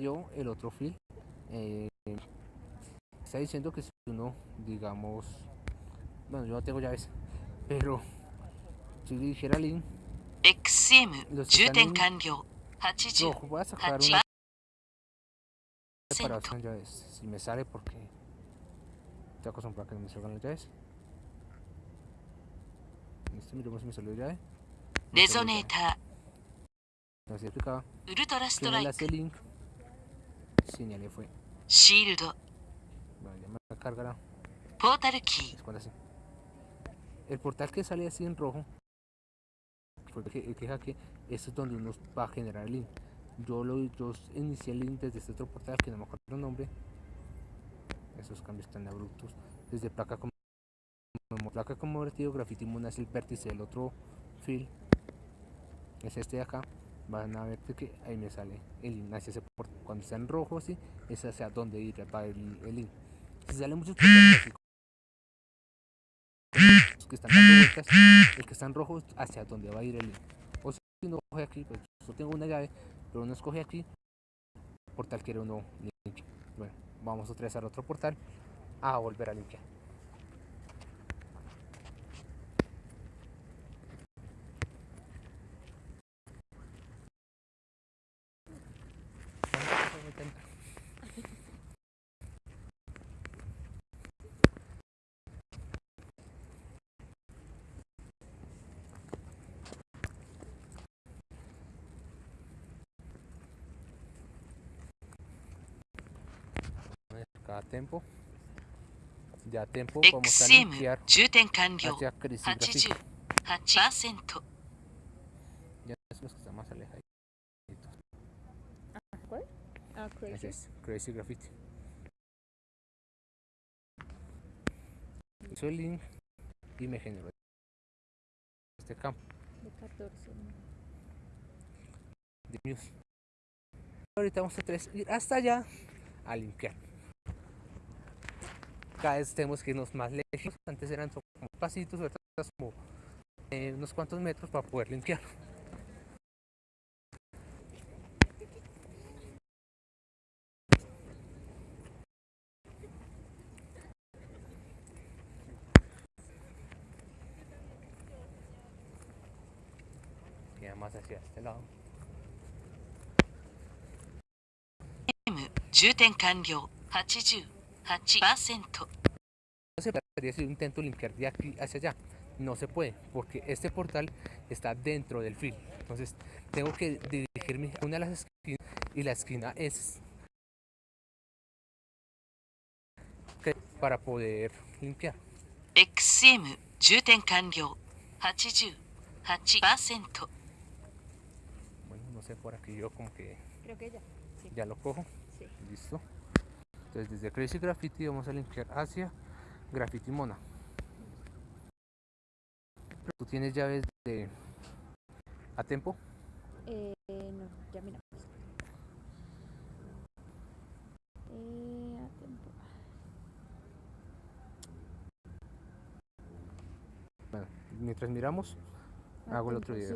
yo el otro fil eh, está diciendo que si uno digamos bueno yo no tengo llaves pero si dijera link los que están en, rojo, voy a sacar una para hacer llaves. Si me sale porque estoy acostumbrado a que me salgan las llaves. Este miremos si me salió llave. Resonator. Explicaba. Ultra Strike. Señalé fue. Shield. Vale, ya me la cargará. Portal key. El portal que sale así en rojo. Fue el que, que hackeé. Esto es donde uno va a generar el link. Yo lo yo inicié el link desde este otro portal que no me acuerdo el nombre. Esos cambios tan abruptos. Desde placa como placa convertido, graffiti moon es el vértice del otro fil. Es este de acá van a ver que ahí me sale el link hacia ese portal cuando está en rojo así es hacia donde ir va el, el link. Si sale muchos los que están dando vueltas el que está en rojo hacia donde va a ir el link. O si uno coge aquí pues yo tengo una llave pero uno escoge aquí portal quiere uno link bueno vamos otra vez al otro portal a volver a limpiar cada tiempo ya a tiempo vamos a XCM limpiar 充填完了 hacia Crisis Graffiti 88% ya es los que están más alejados ¿Cuál? Ah, ese Crazy. es Crazy Graffiti hizo el link y me generó este campo De 14. de news ahorita vamos a tres ir hasta allá a limpiar cada vez tenemos que irnos más lejos antes eran como pasitos ahorita es como eh, unos cuantos metros para poder limpiar queda más hacia este lado 充填完了 88% No se podría si yo intento limpiar de aquí hacia allá. No se puede, porque este portal está dentro del fil. Entonces, tengo que dirigirme a una de las esquinas y la esquina es que- para poder limpiar. XCM 充填完了88% Bueno, no sé, por aquí yo como que Creo que ya. Sí. ya lo cojo. Sí. Listo. Entonces, desde Crazy Graffiti vamos a limpiar hacia Graffiti Mona. ¿Tú tienes llaves de a tiempo? Eh, no, ya miramos. Eh, a tiempo. Bueno, mientras miramos, A hago el otro video.